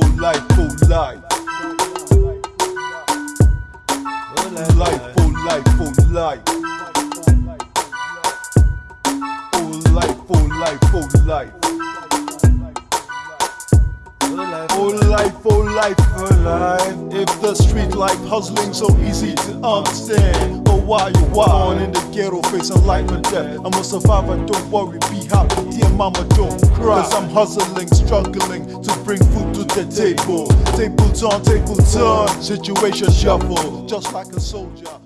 full life, full life. Full life, full life, full life. Full life, full life, full life. Full life, full life, full life. If the street life hustling so easy to understand, why you born in the ghetto facing life and death? I'm a survivor, don't worry, be happy, dear mama, don't cry. Cause I'm hustling, struggling to bring food to the table. Table turn, table turn, situation shuffle, just like a soldier.